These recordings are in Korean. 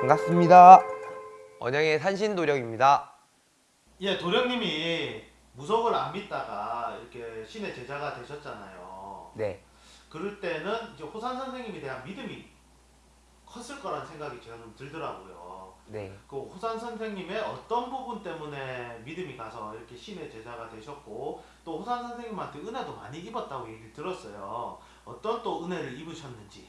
반갑습니다. 언영의 산신도령입니다. 예, 도령님이 무속을 안 믿다가 이렇게 신의 제자가 되셨잖아요. 네. 그럴 때는 이제 호산 선생님에 대한 믿음이 컸을 거란 생각이 좀 들더라고요. 네. 그 호산 선생님의 어떤 부분 때문에 믿음이 가서 이렇게 신의 제자가 되셨고 또 호산 선생님한테 은혜도 많이 입었다고 얘기를 들었어요. 어떤 또 은혜를 입으셨는지.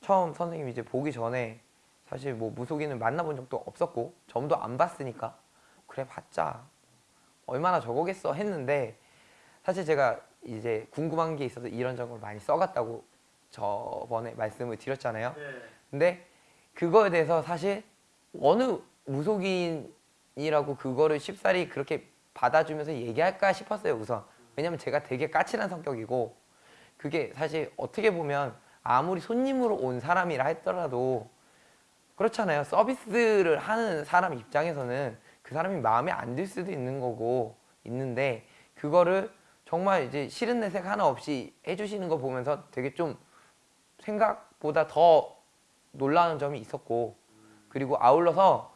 처음 선생님 이제 보기 전에 사실 뭐 무속인을 만나본 적도 없었고 점도 안 봤으니까 그래 봤자 얼마나 저거겠어 했는데 사실 제가 이제 궁금한 게 있어서 이런저런 많이 써갔다고 저번에 말씀을 드렸잖아요. 근데 그거에 대해서 사실 어느 무속인이라고 그거를 쉽사리 그렇게 받아주면서 얘기할까 싶었어요 우선. 왜냐면 제가 되게 까칠한 성격이고 그게 사실 어떻게 보면 아무리 손님으로 온 사람이라 했더라도 그렇잖아요. 서비스를 하는 사람 입장에서는 그 사람이 마음에 안 들 수도 있는 거고 있는데 그거를 정말 이제 싫은 내색 하나 없이 해주시는 거 보면서 되게 좀 생각보다 더 놀라는 점이 있었고 그리고 아울러서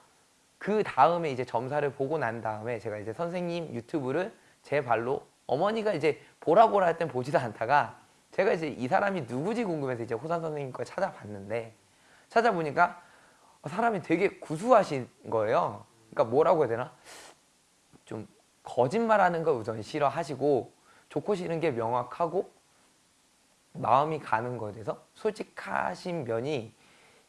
그 다음에 이제 점사를 보고 난 다음에 제가 이제 선생님 유튜브를 제 발로 어머니가 이제 보라 보라 할 땐 보지도 않다가 제가 이제 이 사람이 누구지 궁금해서 이제 호산 선생님 걸 찾아봤는데 찾아보니까 사람이 되게 구수하신 거예요. 그러니까 뭐라고 해야 되나? 좀 거짓말하는 걸 우선 싫어하시고 좋고 싫은 게 명확하고 마음이 가는 거에 대해서 솔직하신 면이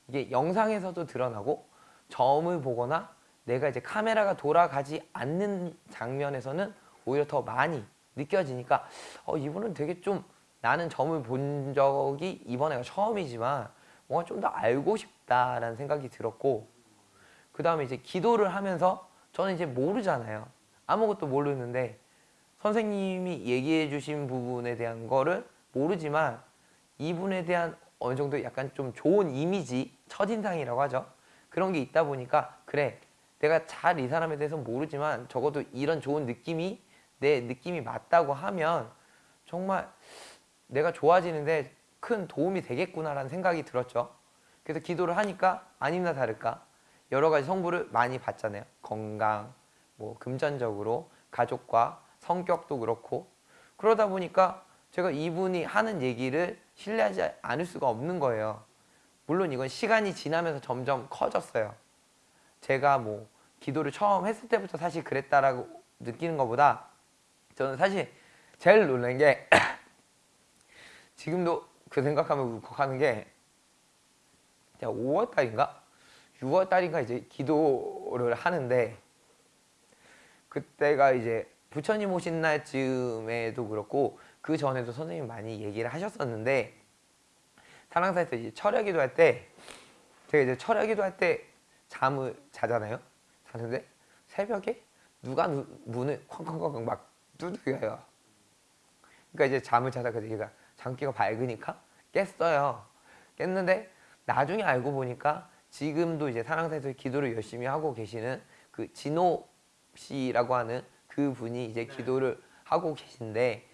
이게 영상에서도 드러나고 점을 보거나 내가 이제 카메라가 돌아가지 않는 장면에서는 오히려 더 많이 느껴지니까 어, 이분은 되게 좀 나는 점을 본 적이 이번에가 처음이지만 뭔가 좀 더 알고 싶다라는 생각이 들었고 그 다음에 이제 기도를 하면서 저는 이제 모르잖아요. 아무것도 모르는데 선생님이 얘기해 주신 부분에 대한 거를 모르지만 이분에 대한 어느 정도 약간 좀 좋은 이미지 첫인상이라고 하죠. 그런 게 있다 보니까 그래 내가 잘 이 사람에 대해서 모르지만 적어도 이런 좋은 느낌이 내 느낌이 맞다고 하면 정말 내가 좋아지는데 큰 도움이 되겠구나라는 생각이 들었죠. 그래서 기도를 하니까 아니나 다를까 여러 가지 성부를 많이 받잖아요. 건강, 뭐 금전적으로 가족과 성격도 그렇고. 그러다 보니까 제가 이분이 하는 얘기를 신뢰하지 않을 수가 없는 거예요. 물론 이건 시간이 지나면서 점점 커졌어요. 제가 뭐 기도를 처음 했을 때부터 사실 그랬다라고 느끼는 것보다 저는 사실 제일 놀란 게 지금도 그 생각하면 울컥하는 게 제가 5월 달인가? 6월 달인가 이제 기도를 하는데 그때가 이제 부처님 오신 날쯤에도 그렇고 그 전에도 선생님 많이 얘기를 하셨었는데 사랑사에서 이제 철야기도 할 때 제가 이제 철야기도 할 때 잠을 자잖아요. 자는데 새벽에 누가 누, 문을 쾅쾅쾅쾅 막 두드려요. 그러니까 이제 잠을 자다가 얘가 장기가 밝으니까 깼어요. 깼는데 나중에 알고 보니까 지금도 이제 사랑사에서 기도를 열심히 하고 계시는 그 진호 씨라고 하는 그 분이 이제 기도를 하고 계신데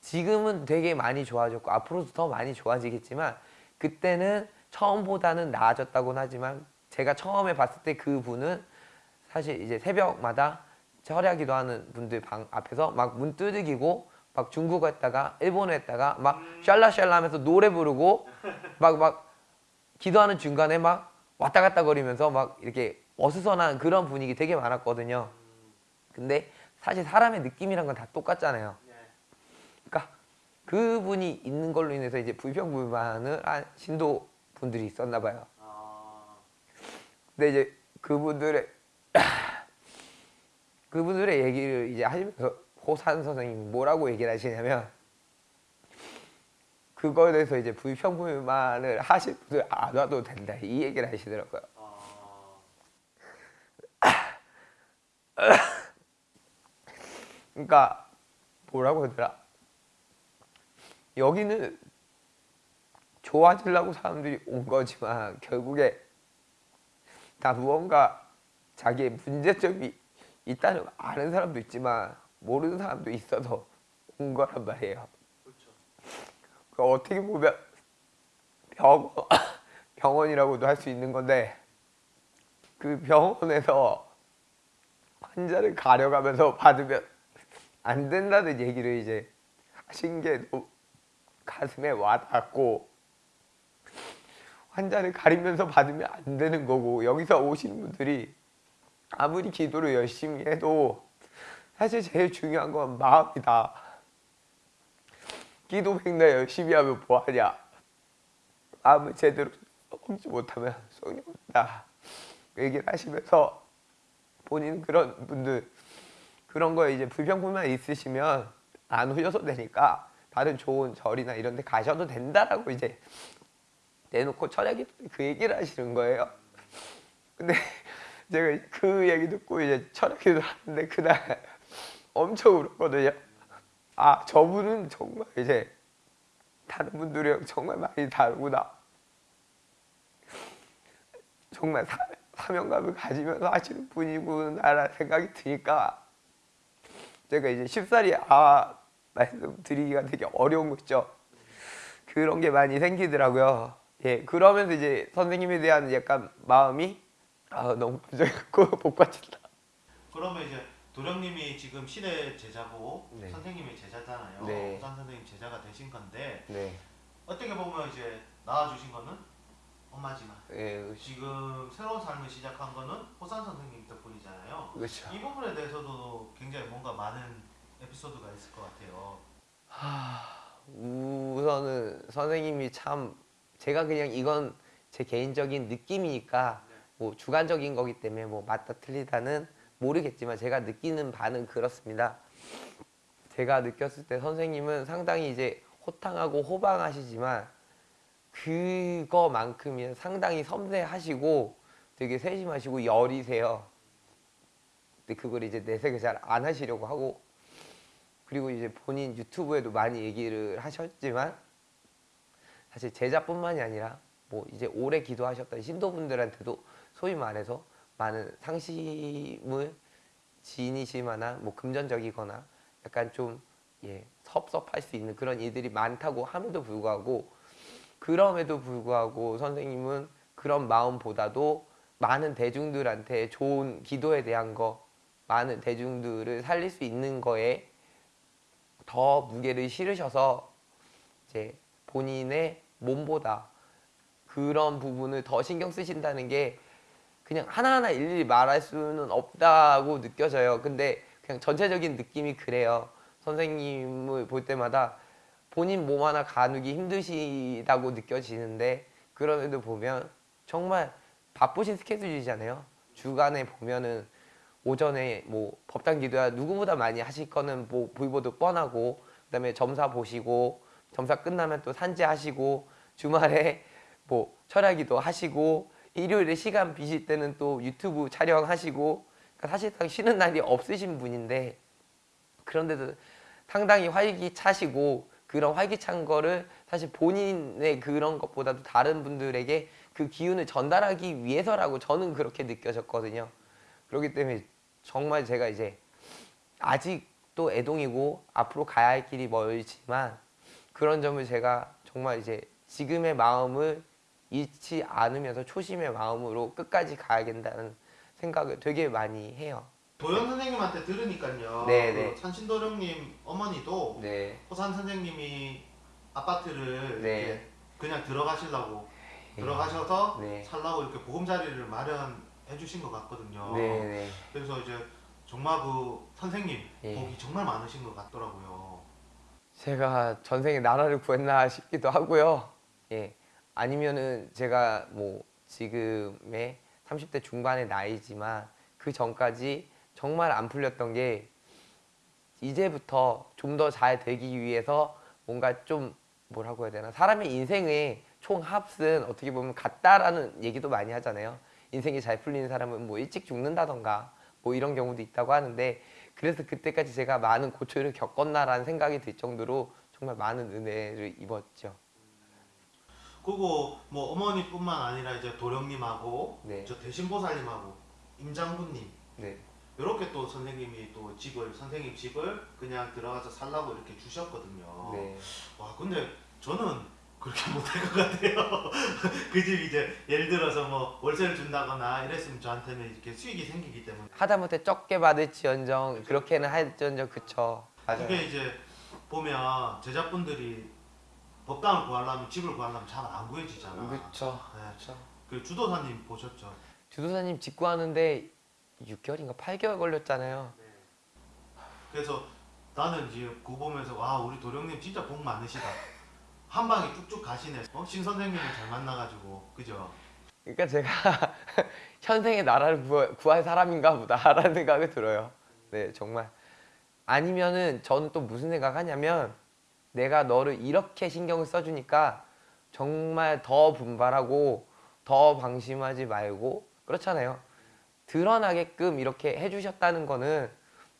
지금은 되게 많이 좋아졌고 앞으로도 더 많이 좋아지겠지만 그때는 처음보다는 나아졌다고는 하지만 제가 처음에 봤을 때 그 분은 사실 이제 새벽마다 철야기도 하는 분들 방 앞에서 막 문 두들기고 막 중국어 했다가 일본어 했다가 막 샬라샬라 하면서 노래 부르고 막 막 기도하는 중간에 막 왔다 갔다 거리면서 막 이렇게 어수선한 그런 분위기 되게 많았거든요. 근데 사실 사람의 느낌이란 건 다 똑같잖아요 그분이 있는 걸로 인해서 이제 불평 불만을 한 신도 분들이 있었나 봐요. 근데 이제 그분들의 그분들의 얘기를 이제 하시면서 호산 선생님이 뭐라고 얘기를 하시냐면 그거에 대해서 이제 불평 불만을 하실 분들 안 와도 된다. 이 얘기를 하시더라고요. 그러니까 뭐라고 하더라 여기는 좋아지려고 사람들이 온 거지만 결국에 다 무언가 자기의 문제점이 있다는 걸 아는 사람도 있지만 모르는 사람도 있어서 온 거란 말이에요. 그렇죠. 그 어떻게 보면 병 병원이라고도 할 수 있는 건데 그 병원에서 환자를 가려가면서 받으면 안 된다는 얘기를 이제 하신 게 너무 가슴에 와닿았고 환자를 가리면서 받으면 안 되는 거고 여기서 오시는 분들이 아무리 기도를 열심히 해도 사실 제일 중요한 건 마음이다. 기도 백날 열심히 하면 뭐하냐. 마음을 제대로 먹지 못하면 없다. 그 얘기를 하시면서 본인 그런 분들 그런 거에 이제 불평불만 있으시면 안 오셔도 되니까 다른 좋은 절이나 이런 데 가셔도 된다라고 이제 내놓고 철학이 그 얘기를 하시는 거예요. 근데 제가 그 얘기 듣고 이제 철학기도 하는데 그날 엄청 울었거든요. 아 저분은 정말 이제 다른 분들이랑 정말 많이 다르구나. 정말 사, 사명감을 가지면서 하시는 분이구나라는 생각이 드니까 제가 이제 쉽사리 아 말씀드리기가 되게 어려운 거 있죠. 그런 게 많이 생기더라고요. 예, 그러면서 이제 선생님에 대한 약간 마음이 아 너무 감정있고 복받친다. 그러면 이제 도령님이 지금 신의 제자고 네. 선생님의 제자잖아요. 네. 호산 선생님 제자가 되신 건데 네, 어떻게 보면 이제 낳아주신 거는 엄마지만 예, 지금 새로운 삶을 시작한 거는 호산 선생님 덕분이잖아요. 그렇죠. 이 부분에 대해서도 굉장히 뭔가 많은 에피소드가 있을 것 같아요. 우선은 선생님이 참 제가 그냥 이건 제 개인적인 느낌이니까 뭐 주관적인 거기 때문에 뭐 맞다 틀리다는 모르겠지만 제가 느끼는 바는 그렇습니다. 제가 느꼈을 때 선생님은 상당히 이제 호탕하고 호방하시지만 그거만큼이나 상당히 섬세하시고 되게 세심하시고 여리세요. 근데 그걸 이제 내색을 잘 안 하시려고 하고 그리고 이제 본인 유튜브에도 많이 얘기를 하셨지만 사실 제자뿐만이 아니라 뭐 이제 오래 기도하셨던 신도분들한테도 소위 말해서 많은 상심을 만한 뭐 금전적이거나 약간 좀 예, 섭섭할 수 있는 그런 일들이 많다고 함에도 불구하고 그럼에도 불구하고 선생님은 그런 마음보다도 많은 대중들한테 좋은 기도에 대한 거 많은 대중들을 살릴 수 있는 거에 더 무게를 실으셔서 이제 본인의 몸보다 그런 부분을 더 신경 쓰신다는 게 그냥 하나하나 일일이 말할 수는 없다고 느껴져요. 근데 그냥 전체적인 느낌이 그래요. 선생님을 볼 때마다 본인 몸 하나 가누기 힘드시다고 느껴지는데 그럼에도 보면 정말 바쁘신 스케줄이잖아요. 주간에 보면은 오전에 뭐 법당 기도야 누구보다 많이 하실 거는 뭐 보이보도 뻔하고 그다음에 점사 보시고 점사 끝나면 또 산재하시고 주말에 뭐 철야기도 하시고 일요일에 시간 비실 때는 또 유튜브 촬영하시고 그러니까 사실상 쉬는 날이 없으신 분인데 그런데도 상당히 활기차시고 그런 활기찬 거를 사실 본인의 그런 것보다도 다른 분들에게 그 기운을 전달하기 위해서라고 저는 그렇게 느껴졌거든요. 그렇기 때문에 정말 제가 이제 아직도 애동이고 앞으로 가야 할 길이 멀지만 그런 점을 제가 정말 이제 지금의 마음을 잃지 않으면서 초심의 마음으로 끝까지 가야 된다는 생각을 되게 많이 해요. 도영 선생님한테 들으니까요. 네, 그 네. 산신도령님 어머니도 네. 호산 선생님이 아파트를 네. 그냥 들어가시려고 예. 들어가셔서 네. 살라고 이렇게 보금자리를 마련 해 주신 것 같거든요. 네, 네. 그래서 이제 정말 그 선생님 예. 복이 정말 많으신 것 같더라고요. 제가 전생에 나라를 구했나 싶기도 하고요. 예. 아니면은 제가 뭐 지금의 30대 중반의 나이지만 그 전까지 정말 안 풀렸던 게 이제부터 좀 더 잘 되기 위해서 뭔가 좀 뭐라고 해야 되나 사람의 인생의 총 합은 어떻게 보면 같다라는 얘기도 많이 하잖아요. 인생이 잘 풀리는 사람은 뭐 일찍 죽는다던가 뭐 이런 경우도 있다고 하는데 그래서 그때까지 제가 많은 고초를 겪었나라는 생각이 들 정도로 정말 많은 은혜를 입었죠. 그리고 뭐 어머니뿐만 아니라 이제 도령님하고 네. 저 대신보살님하고 임장군님 네. 이렇게 또 선생님이 또 집을 선생님 집을 그냥 들어가서 살라고 이렇게 주셨거든요. 네. 와 근데 저는 그렇게 못할 것 같아요. 그 집 이제 예를 들어서 뭐 월세를 준다거나 이랬으면 저한테는 이렇게 수익이 생기기 때문에 하다못해 적게 받을지언정 그렇게는 할지언정 그쵸. 맞아요. 그게 이제 보면 제자분들이 법당을 구하려면 집을 구하려면 잘 안 구해지잖아. 그쵸. 네. 그쵸. 그 주도사님 보셨죠? 주도사님 직구하는데 6개월인가 8개월 걸렸잖아요. 그래서 나는 이제 그거 보면서 와 우리 도령님 진짜 복 많으시다. 한 방에 쭉쭉 가시네. 어? 신 선생님을 잘 만나가지고 그죠? 그러니까 제가 현생의 나라를 구할, 구할 사람인가 보다라는 생각이 들어요. 네, 정말. 아니면은 저는 또 무슨 생각하냐면 내가 너를 이렇게 신경을 써주니까 정말 더 분발하고 더 방심하지 말고 그렇잖아요. 드러나게끔 이렇게 해주셨다는 거는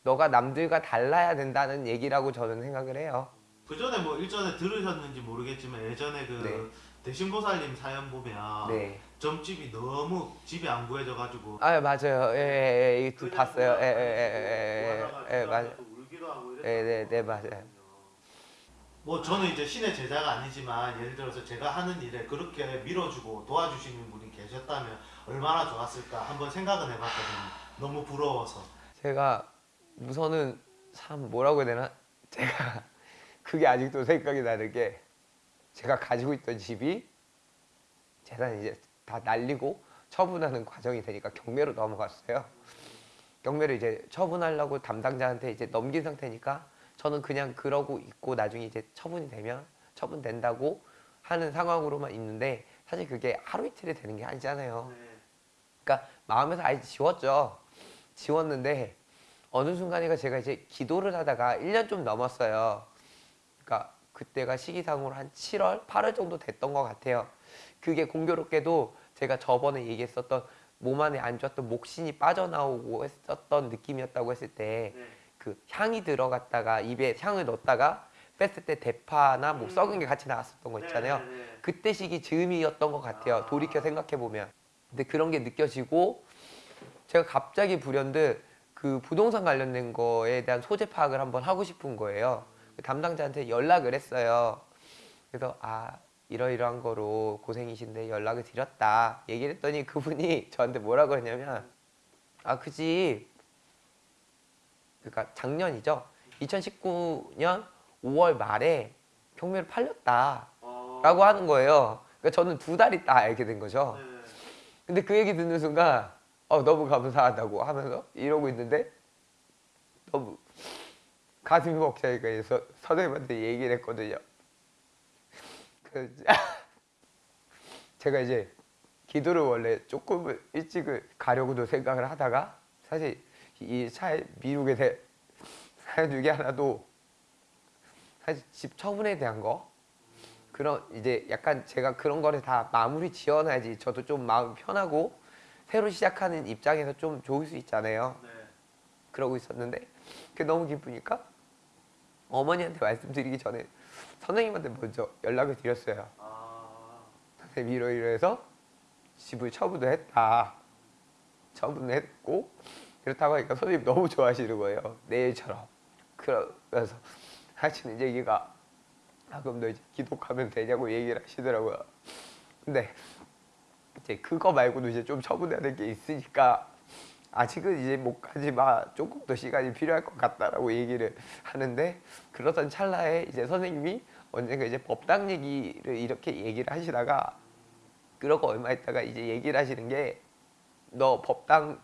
너가 남들과 달라야 된다는 얘기라고 저는 생각을 해요. 그 전에 뭐 일전에 들으셨는지 모르겠지만 예전에 그 네. 대신보살님 사연 보면 네. 점집이 너무 집이 안 구해져가지고 아 맞아요. 예, 예, 예, 그냥 봤어요. 예, 예, 예, 예, 예, 예, 맞아요. 울기도 하고 네, 네, 네, 맞아요. 뭐 저는 이제 신의 제자가 아니지만 예를 들어서 제가 하는 일에 그렇게 밀어주고 도와주시는 분이 계셨다면 얼마나 좋았을까 한번 생각은 해봤거든요. 너무 부러워서. 제가 우선은 참 뭐라고 해야 되나? 제가 그게 아직도 생각이 나는 게 제가 가지고 있던 집이 재산 이제 다 날리고 처분하는 과정이 되니까 경매로 넘어갔어요. 경매를 이제 처분하려고 담당자한테 이제 넘긴 상태니까 저는 그냥 그러고 있고 나중에 이제 처분이 되면 처분된다고 하는 상황으로만 있는데 사실 그게 하루 이틀에 되는 게 아니잖아요. 그러니까 마음에서 아예 지웠죠. 지웠는데 어느 순간에가 제가 이제 기도를 하다가 1년 좀 넘었어요. 그러니까 그때가 시기상으로 한 7월, 8월 정도 됐던 것 같아요. 그게 공교롭게도 제가 저번에 얘기했었던 몸 안에 안 좋았던 목신이 빠져나오고 했었던 느낌이었다고 했을 때 그 향이 들어갔다가 입에 향을 넣었다가 뺐을 때 대파나 뭐 썩은 게 같이 나왔었던 거 있잖아요. 그때 시기 즈음이었던 것 같아요. 아. 돌이켜 생각해 보면. 근데 그런 게 느껴지고 제가 갑자기 불현듯 그 부동산 관련된 거에 대한 소재 파악을 한번 하고 싶은 거예요. 그 담당자한테 연락을 했어요. 그래서 아 이러이러한 거로 고생이신데 연락을 드렸다. 얘기를 했더니 그분이 저한테 뭐라고 했냐면 아 그지. 그러니까 작년이죠? 2019년 5월 말에 경매를 팔렸다. 라고 하는 거예요. 그러니까 저는 두 달 있다 알게 된 거죠. 근데 그 얘기 듣는 순간 어, 너무 감사하다고 하면서 이러고 있는데 너무 가슴이 벅차니까 이제 서, 선생님한테 얘기를 했거든요. 그 제가 이제 기도를 원래 조금 일찍을 가려고도 생각을 하다가 사실 이 차에 미루게 된 사연 중에 하나도 사실 집 처분에 대한 거 그런 이제 약간 제가 그런 거를 다 마무리 지어놔야지 저도 좀 마음 편하고 새로 시작하는 입장에서 좀 좋을 수 있잖아요. 그러고 있었는데 그게 너무 기쁘니까 어머니한테 말씀드리기 전에 선생님한테 먼저 연락을 드렸어요. 선생님 이러이러해서 집을 처분을 했다. 처분을 했고 그렇다고 하니까 선생님 너무 좋아하시는 거예요. 내일처럼. 그러면서 하시는 얘기가 아 그럼 너 이제 기독하면 되냐고 얘기를 하시더라고요. 근데 이제 그거 말고도 이제 좀 처분해야 될 게 있으니까 아직은 이제 못 가지 마 조금 더 시간이 필요할 것 같다라고 얘기를 하는데 그러던 찰나에 이제 선생님이 언젠가 이제 법당 얘기를 이렇게 얘기를 하시다가 그러고 얼마 있다가 이제 얘기를 하시는 게 너 법당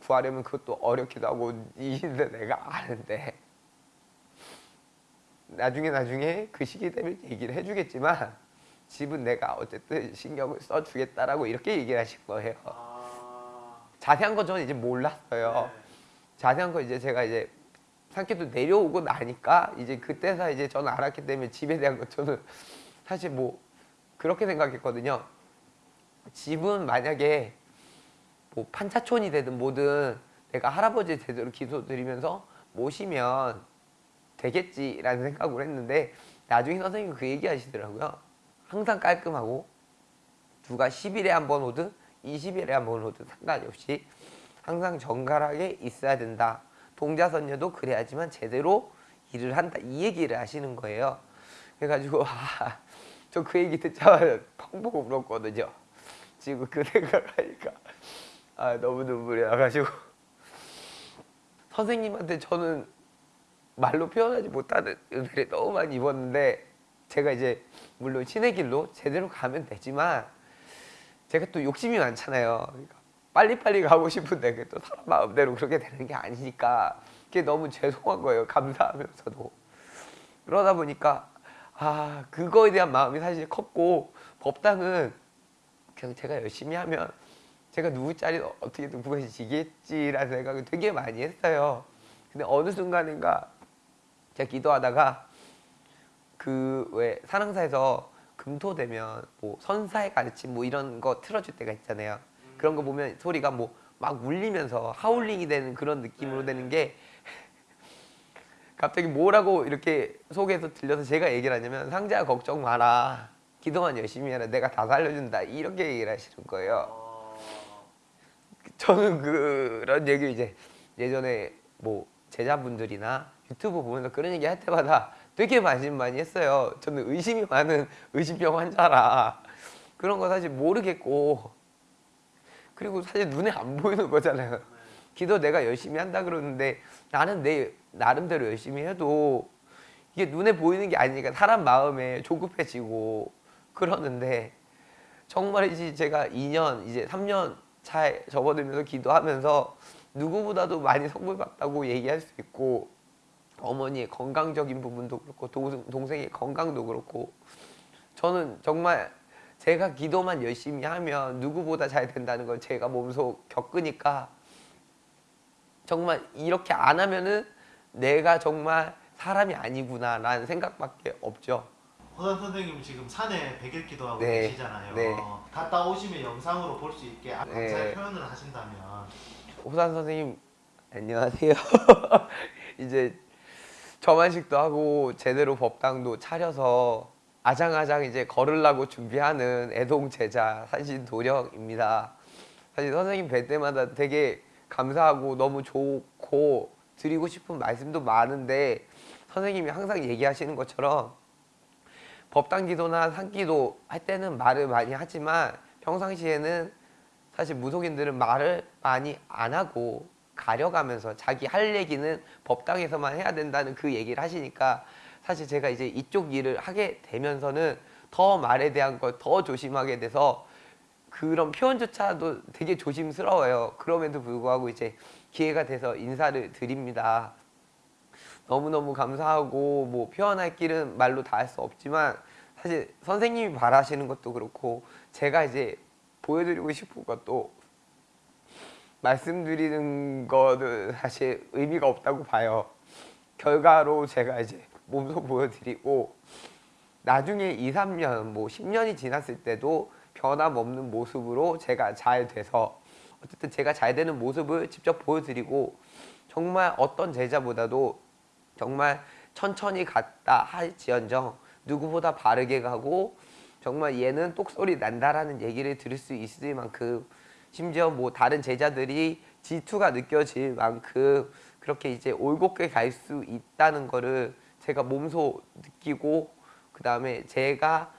구하려면 그것도 어렵기도 하고 이인데 내가 아는데 나중에 나중에 그 시기 되면 얘기를 해주겠지만 집은 내가 어쨌든 신경을 써주겠다라고 이렇게 얘기를 하신 거예요. 자세한 건 저는 이제 몰랐어요. 자세한 건 이제 제가 이제 상계도 내려오고 나니까 이제 그때서 이제 저는 알았기 때문에 집에 대한 건 저는 사실 뭐 그렇게 생각했거든요. 집은 만약에 뭐 판차촌이 되든 뭐든 내가 할아버지 제대로 기도 드리면서 모시면 되겠지라는 생각을 했는데 나중에 선생님이 그 얘기 하시더라고요. 항상 깔끔하고 누가 10일에 한 번 오든 20일에 한번 오든 상관이 없이 항상 정갈하게 있어야 된다. 동자선녀도 그래야지만 제대로 일을 한다. 이 얘기를 하시는 거예요. 그래가지고 아, 저 그 얘기 듣자마자 펑 보고 울었거든요. 지금 그 생각하니까 아, 너무 눈물이 나가지고 선생님한테 저는 말로 표현하지 못하는 은혜를 너무 많이 입었는데 제가 이제 물론 신의 길로 제대로 가면 되지만 제가 또 욕심이 많잖아요. 그러니까 빨리빨리 가고 싶은데 그게 또 사람 마음대로 그렇게 되는 게 아니니까 그게 너무 죄송한 거예요. 감사하면서도 그러다 보니까 아 그거에 대한 마음이 사실 컸고 법당은 그냥 제가 열심히 하면 제가 누구 자리 어떻게든 구해지겠지라는 생각을 되게 많이 했어요. 근데 어느 순간인가 제가 기도하다가 그 왜 사랑사에서 금토 되면 뭐 선사의 가르침 뭐 이런 거 틀어줄 때가 있잖아요. 그런 거 보면 소리가 뭐 막 울리면서 하울링이 되는 그런 느낌으로 되는 게 갑자기 뭐라고 이렇게 속에서 들려서 제가 얘기를 하냐면 상자야 걱정 마라. 기도만 열심히 해라. 내가 다 살려준다. 이렇게 얘기를 하시는 거예요. 어, 저는 그런 얘기 이제 예전에 뭐 제자분들이나 유튜브 보면서 그런 얘기 할 때마다 되게 많이 많이 했어요. 저는 의심이 많은 의심병 환자라 그런 거 사실 모르겠고 그리고 사실 눈에 안 보이는 거잖아요. 기도 내가 열심히 한다 그러는데 나는 내 나름대로 열심히 해도 이게 눈에 보이는 게 아니니까 사람 마음에 조급해지고 그러는데 정말이지 제가 2년 이제 3년 차에 접어들면서 기도하면서 누구보다도 많이 선물 받다고 얘기할 수 있고 어머니의 건강적인 부분도 그렇고 동- 동생의 건강도 그렇고 저는 정말 제가 기도만 열심히 하면 누구보다 잘 된다는 걸 제가 몸소 겪으니까 정말 이렇게 안 하면은 내가 정말 사람이 아니구나 라는 생각밖에 없죠. 호산 선생님 지금 산에 백일 기도하고 네, 계시잖아요. 네. 갔다 오시면 영상으로 볼 수 있게 아, 감사의 네. 표현을 하신다면 호산 선생님 안녕하세요. 이제 저만식도 하고 제대로 법당도 차려서 아장아장 이제 걸으려고 준비하는 애동 제자 산신 도령입니다. 사실 선생님 뵐 때마다 되게 감사하고 너무 좋고 드리고 싶은 말씀도 많은데 선생님이 항상 얘기하시는 것처럼 법당 기도나 산기도 할 때는 말을 많이 하지만 평상시에는 사실 무속인들은 말을 많이 안 하고 가려가면서 자기 할 얘기는 법당에서만 해야 된다는 그 얘기를 하시니까 사실 제가 이제 이쪽 일을 하게 되면서는 더 말에 대한 걸 더 조심하게 돼서 그런 표현조차도 되게 조심스러워요. 그럼에도 불구하고 이제 기회가 돼서 인사를 드립니다. 너무너무 감사하고 뭐 표현할 길은 말로 다 할 수 없지만 사실 선생님이 바라시는 것도 그렇고 제가 이제 보여드리고 싶은 것도 말씀드리는 거는 사실 의미가 없다고 봐요. 결과로 제가 이제 몸소 보여드리고 나중에 2, 3년, 뭐 10년이 지났을 때도 변함없는 모습으로 제가 잘 돼서 어쨌든 제가 잘 되는 모습을 직접 보여드리고 정말 어떤 제자보다도 정말 천천히 갔다 할지언정 누구보다 바르게 가고 정말 얘는 똑소리 난다라는 얘기를 들을 수 있을 만큼 심지어 뭐 다른 제자들이 질투가 느껴질 만큼 그렇게 이제 올곧게 갈 수 있다는 거를 제가 몸소 느끼고 그 다음에 제가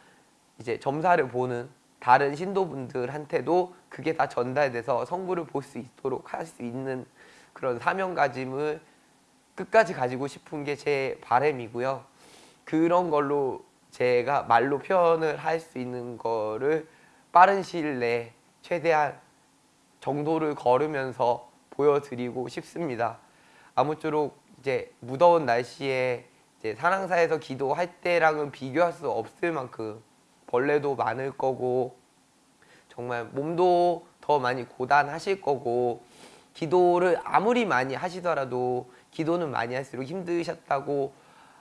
이제 점사를 보는 다른 신도분들한테도 그게 다 전달돼서 성부를 볼 수 있도록 할 수 있는 그런 사명가짐을 끝까지 가지고 싶은 게 제 바람이고요. 그런 걸로 제가 말로 표현을 할 수 있는 거를 빠른 시일 내에 최대한 정도를 걸으면서 보여드리고 싶습니다. 아무쪼록 이제 무더운 날씨에 이제 사랑사에서 기도할 때랑은 비교할 수 없을 만큼 벌레도 많을 거고 정말 몸도 더 많이 고단하실 거고 기도를 아무리 많이 하시더라도 기도는 많이 할수록 힘드셨다고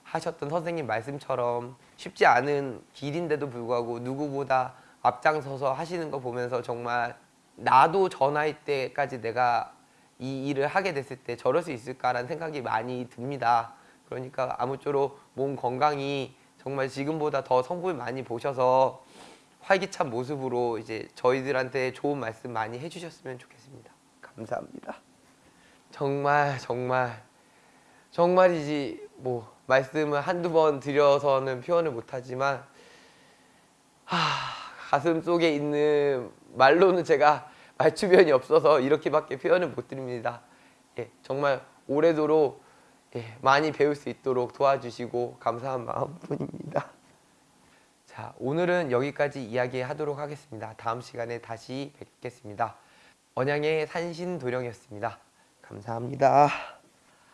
하셨던 선생님 말씀처럼 쉽지 않은 길인데도 불구하고 누구보다 앞장서서 하시는 거 보면서 정말 나도 저 나이 때까지 내가 이 일을 하게 됐을 때 저럴 수 있을까라는 생각이 많이 듭니다. 그러니까 아무쪼록 몸 건강히 정말 지금보다 더 성부를 많이 보셔서 활기찬 모습으로 이제 저희들한테 좋은 말씀 많이 해주셨으면 좋겠습니다. 감사합니다. 정말 정말 정말이지 뭐 말씀을 한두 번 드려서는 표현을 못하지만 하, 가슴 속에 있는 말로는 제가 말주변이 없어서 이렇게밖에 표현을 못 드립니다. 예, 정말 오래도록 예, 많이 배울 수 있도록 도와주시고 감사한 마음뿐입니다. 자, 오늘은 여기까지 이야기하도록 하겠습니다. 다음 시간에 다시 뵙겠습니다. 언양의 산신도령이었습니다. 감사합니다.